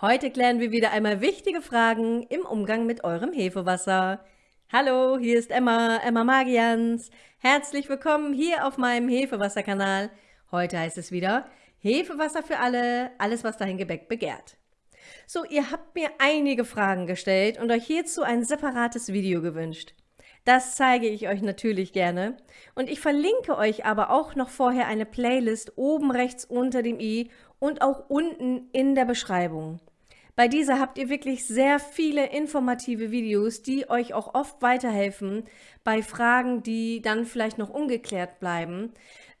Heute klären wir wieder einmal wichtige Fragen im Umgang mit eurem Hefewasser. Hallo, hier ist Emma, Emma Magians. Herzlich willkommen hier auf meinem Hefewasserkanal. Heute heißt es wieder Hefewasser für alle, alles was dein Gebäck begehrt. So, ihr habt mir einige Fragen gestellt und euch hierzu ein separates Video gewünscht. Das zeige ich euch natürlich gerne und ich verlinke euch aber auch noch vorher eine Playlist oben rechts unter dem i und auch unten in der Beschreibung. Bei dieser habt ihr wirklich sehr viele informative Videos, die euch auch oft weiterhelfen bei Fragen, die dann vielleicht noch ungeklärt bleiben,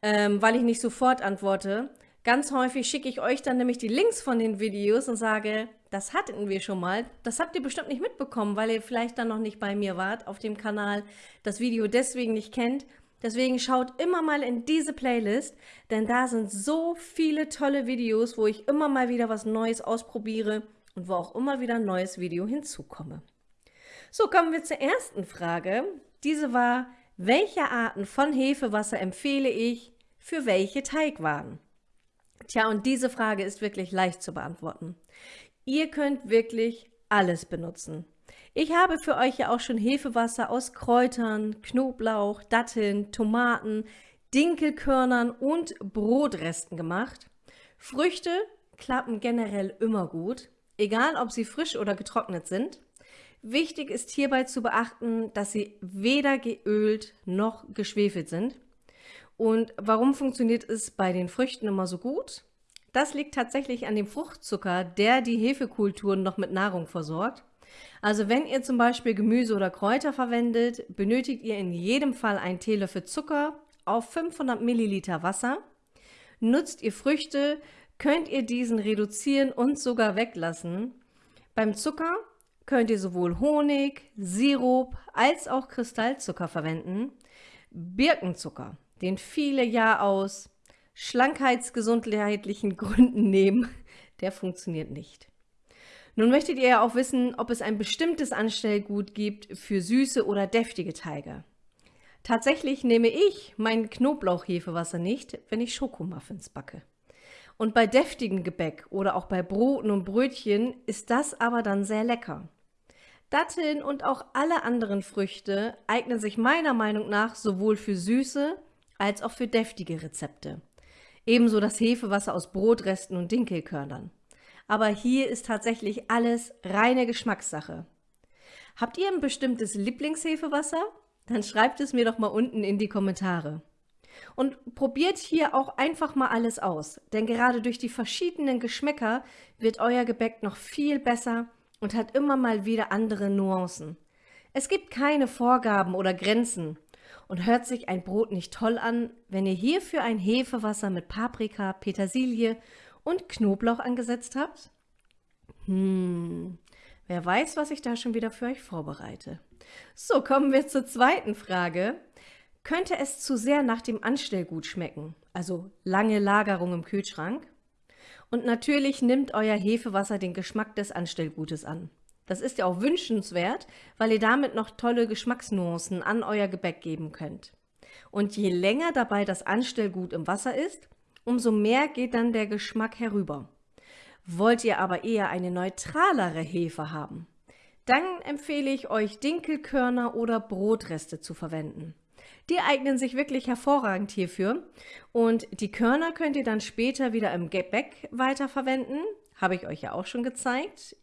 ähm, weil ich nicht sofort antworte. Ganz häufig schicke ich euch dann nämlich die Links von den Videos und sage, das hatten wir schon mal. Das habt ihr bestimmt nicht mitbekommen, weil ihr vielleicht dann noch nicht bei mir wart auf dem Kanal, das Video deswegen nicht kennt. Deswegen schaut immer mal in diese Playlist, denn da sind so viele tolle Videos, wo ich immer mal wieder was Neues ausprobiere und wo auch immer wieder ein neues Video hinzukomme. So, kommen wir zur ersten Frage. Diese war, welche Arten von Hefewasser empfehle ich für welche Teigwaren? Tja, und diese Frage ist wirklich leicht zu beantworten. Ihr könnt wirklich alles benutzen. Ich habe für euch ja auch schon Hefewasser aus Kräutern, Knoblauch, Datteln, Tomaten, Dinkelkörnern und Brotresten gemacht. Früchte klappen generell immer gut egal ob sie frisch oder getrocknet sind. Wichtig ist hierbei zu beachten, dass sie weder geölt noch geschwefelt sind. Und warum funktioniert es bei den Früchten immer so gut? Das liegt tatsächlich an dem Fruchtzucker, der die Hefekulturen noch mit Nahrung versorgt. Also wenn ihr zum Beispiel Gemüse oder Kräuter verwendet, benötigt ihr in jedem Fall einen Teelöffel Zucker auf 500 Milliliter Wasser. Nutzt ihr Früchte, könnt ihr diesen reduzieren und sogar weglassen. Beim Zucker könnt ihr sowohl Honig, Sirup als auch Kristallzucker verwenden. Birkenzucker, den viele ja aus schlankheitsgesundheitlichen Gründen nehmen, der funktioniert nicht. Nun möchtet ihr ja auch wissen, ob es ein bestimmtes Anstellgut gibt für süße oder deftige Teige. Tatsächlich nehme ich mein Knoblauchhefewasser nicht, wenn ich Schokomuffins backe. Und bei deftigem Gebäck oder auch bei Broten und Brötchen ist das aber dann sehr lecker. Datteln und auch alle anderen Früchte eignen sich meiner Meinung nach sowohl für süße als auch für deftige Rezepte. Ebenso das Hefewasser aus Brotresten und Dinkelkörnern. Aber hier ist tatsächlich alles reine Geschmackssache. Habt ihr ein bestimmtes Lieblingshefewasser? Dann schreibt es mir doch mal unten in die Kommentare. Und probiert hier auch einfach mal alles aus, denn gerade durch die verschiedenen Geschmäcker wird euer Gebäck noch viel besser und hat immer mal wieder andere Nuancen. Es gibt keine Vorgaben oder Grenzen. Und hört sich ein Brot nicht toll an, wenn ihr hierfür ein Hefewasser mit Paprika, Petersilie und Knoblauch angesetzt habt? Hm, wer weiß, was ich da schon wieder für euch vorbereite. So, kommen wir zur zweiten Frage. Könnte es zu sehr nach dem Anstellgut schmecken, also lange Lagerung im Kühlschrank? Und natürlich nimmt euer Hefewasser den Geschmack des Anstellgutes an. Das ist ja auch wünschenswert, weil ihr damit noch tolle Geschmacksnuancen an euer Gebäck geben könnt. Und je länger dabei das Anstellgut im Wasser ist, umso mehr geht dann der Geschmack herüber. Wollt ihr aber eher eine neutralere Hefe haben, dann empfehle ich euch Dinkelkörner oder Brotreste zu verwenden. Die eignen sich wirklich hervorragend hierfür. Und die Körner könnt ihr dann später wieder im Gebäck weiterverwenden. Habe ich euch ja auch schon gezeigt.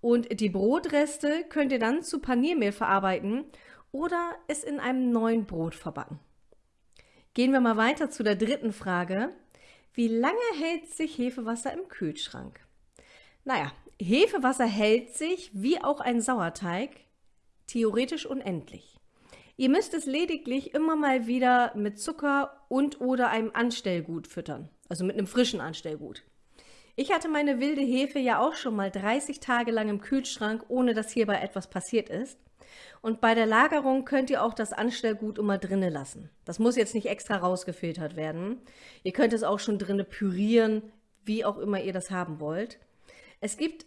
Und die Brotreste könnt ihr dann zu Paniermehl verarbeiten oder es in einem neuen Brot verbacken. Gehen wir mal weiter zu der dritten Frage. Wie lange hält sich Hefewasser im Kühlschrank? Naja, Hefewasser hält sich, wie auch ein Sauerteig, theoretisch unendlich. Ihr müsst es lediglich immer mal wieder mit Zucker und oder einem Anstellgut füttern, also mit einem frischen Anstellgut. Ich hatte meine wilde Hefe ja auch schon mal 30 Tage lang im Kühlschrank, ohne dass hierbei etwas passiert ist. Und bei der Lagerung könnt ihr auch das Anstellgut immer drinnen lassen. Das muss jetzt nicht extra rausgefiltert werden. Ihr könnt es auch schon drinnen pürieren, wie auch immer ihr das haben wollt. Es gibt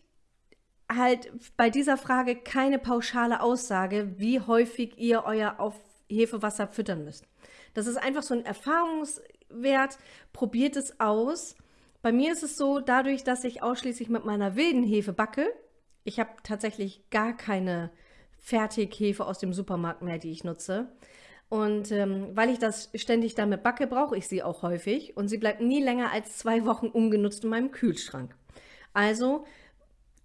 halt bei dieser Frage keine pauschale Aussage, wie häufig ihr euer auf Hefewasser füttern müsst. Das ist einfach so ein Erfahrungswert. Probiert es aus. Bei mir ist es so, dadurch, dass ich ausschließlich mit meiner wilden Hefe backe, ich habe tatsächlich gar keine Fertighefe aus dem Supermarkt mehr, die ich nutze. Und ähm, weil ich das ständig damit backe, brauche ich sie auch häufig und sie bleibt nie länger als zwei Wochen ungenutzt in meinem Kühlschrank. Also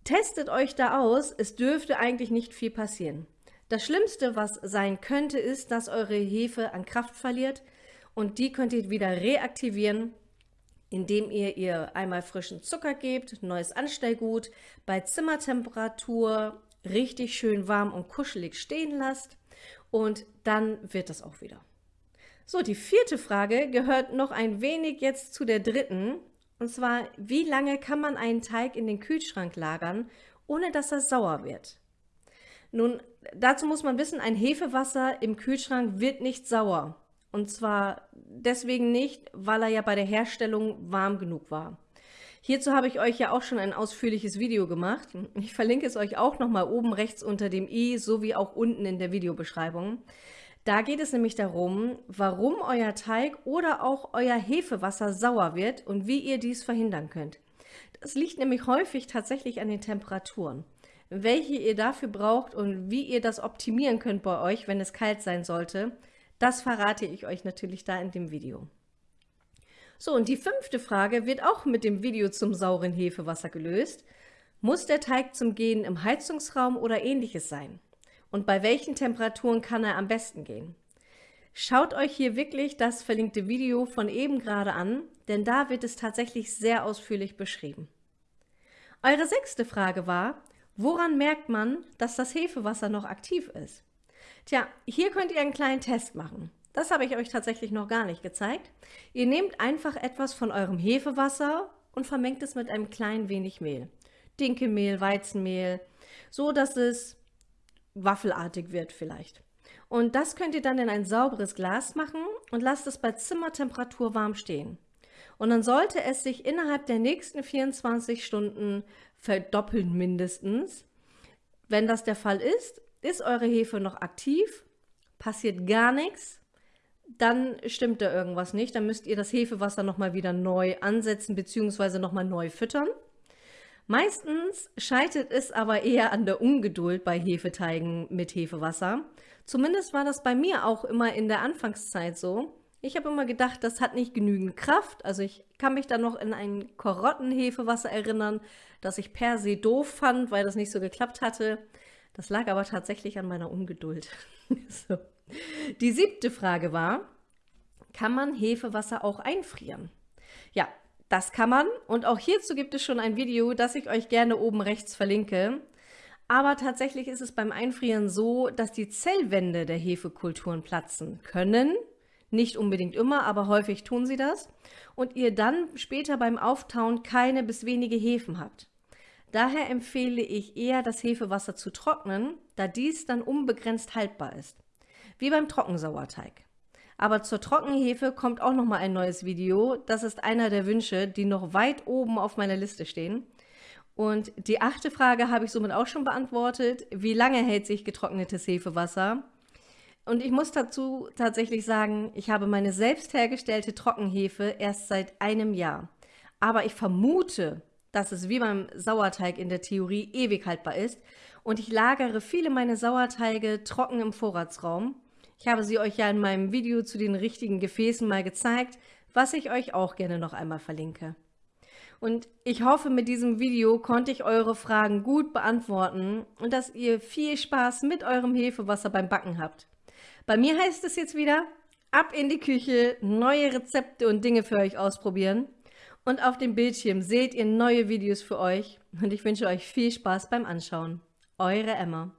testet euch da aus, es dürfte eigentlich nicht viel passieren. Das Schlimmste, was sein könnte, ist, dass eure Hefe an Kraft verliert und die könnt ihr wieder reaktivieren, indem ihr ihr einmal frischen Zucker gebt, neues Anstellgut, bei Zimmertemperatur richtig schön warm und kuschelig stehen lasst und dann wird das auch wieder. So, die vierte Frage gehört noch ein wenig jetzt zu der dritten. Und zwar, wie lange kann man einen Teig in den Kühlschrank lagern, ohne dass er sauer wird? Nun, dazu muss man wissen, ein Hefewasser im Kühlschrank wird nicht sauer. Und zwar deswegen nicht, weil er ja bei der Herstellung warm genug war. Hierzu habe ich euch ja auch schon ein ausführliches Video gemacht. Ich verlinke es euch auch nochmal oben rechts unter dem i, sowie auch unten in der Videobeschreibung. Da geht es nämlich darum, warum euer Teig oder auch euer Hefewasser sauer wird und wie ihr dies verhindern könnt. Das liegt nämlich häufig tatsächlich an den Temperaturen. Welche ihr dafür braucht und wie ihr das optimieren könnt bei euch, wenn es kalt sein sollte, das verrate ich euch natürlich da in dem Video. So, und die fünfte Frage wird auch mit dem Video zum sauren Hefewasser gelöst. Muss der Teig zum Gehen im Heizungsraum oder ähnliches sein? Und bei welchen Temperaturen kann er am besten gehen? Schaut euch hier wirklich das verlinkte Video von eben gerade an, denn da wird es tatsächlich sehr ausführlich beschrieben. Eure sechste Frage war, woran merkt man, dass das Hefewasser noch aktiv ist? Tja, hier könnt ihr einen kleinen Test machen. Das habe ich euch tatsächlich noch gar nicht gezeigt. Ihr nehmt einfach etwas von eurem Hefewasser und vermengt es mit einem kleinen wenig Mehl. Dinkelmehl, Weizenmehl, so dass es waffelartig wird vielleicht. Und das könnt ihr dann in ein sauberes Glas machen und lasst es bei Zimmertemperatur warm stehen. Und dann sollte es sich innerhalb der nächsten 24 Stunden verdoppeln mindestens. Wenn das der Fall ist, ist eure Hefe noch aktiv, passiert gar nichts dann stimmt da irgendwas nicht. Dann müsst ihr das Hefewasser nochmal wieder neu ansetzen bzw. nochmal neu füttern. Meistens scheitert es aber eher an der Ungeduld bei Hefeteigen mit Hefewasser. Zumindest war das bei mir auch immer in der Anfangszeit so. Ich habe immer gedacht, das hat nicht genügend Kraft. Also ich kann mich da noch in ein Karottenhefewasser erinnern, das ich per se doof fand, weil das nicht so geklappt hatte. Das lag aber tatsächlich an meiner Ungeduld. so. Die siebte Frage war, kann man Hefewasser auch einfrieren? Ja, das kann man und auch hierzu gibt es schon ein Video, das ich euch gerne oben rechts verlinke. Aber tatsächlich ist es beim Einfrieren so, dass die Zellwände der Hefekulturen platzen können. Nicht unbedingt immer, aber häufig tun sie das. Und ihr dann später beim Auftauen keine bis wenige Hefen habt. Daher empfehle ich eher, das Hefewasser zu trocknen, da dies dann unbegrenzt haltbar ist wie beim Trockensauerteig. Aber zur Trockenhefe kommt auch noch mal ein neues Video. Das ist einer der Wünsche, die noch weit oben auf meiner Liste stehen. Und die achte Frage habe ich somit auch schon beantwortet. Wie lange hält sich getrocknetes Hefewasser? Und ich muss dazu tatsächlich sagen, ich habe meine selbst hergestellte Trockenhefe erst seit einem Jahr. Aber ich vermute, dass es wie beim Sauerteig in der Theorie ewig haltbar ist. Und ich lagere viele meiner Sauerteige trocken im Vorratsraum. Ich habe sie euch ja in meinem Video zu den richtigen Gefäßen mal gezeigt, was ich euch auch gerne noch einmal verlinke. Und ich hoffe, mit diesem Video konnte ich eure Fragen gut beantworten und dass ihr viel Spaß mit eurem Hefewasser beim Backen habt. Bei mir heißt es jetzt wieder, ab in die Küche, neue Rezepte und Dinge für euch ausprobieren. Und auf dem Bildschirm seht ihr neue Videos für euch und ich wünsche euch viel Spaß beim Anschauen. Eure Emma.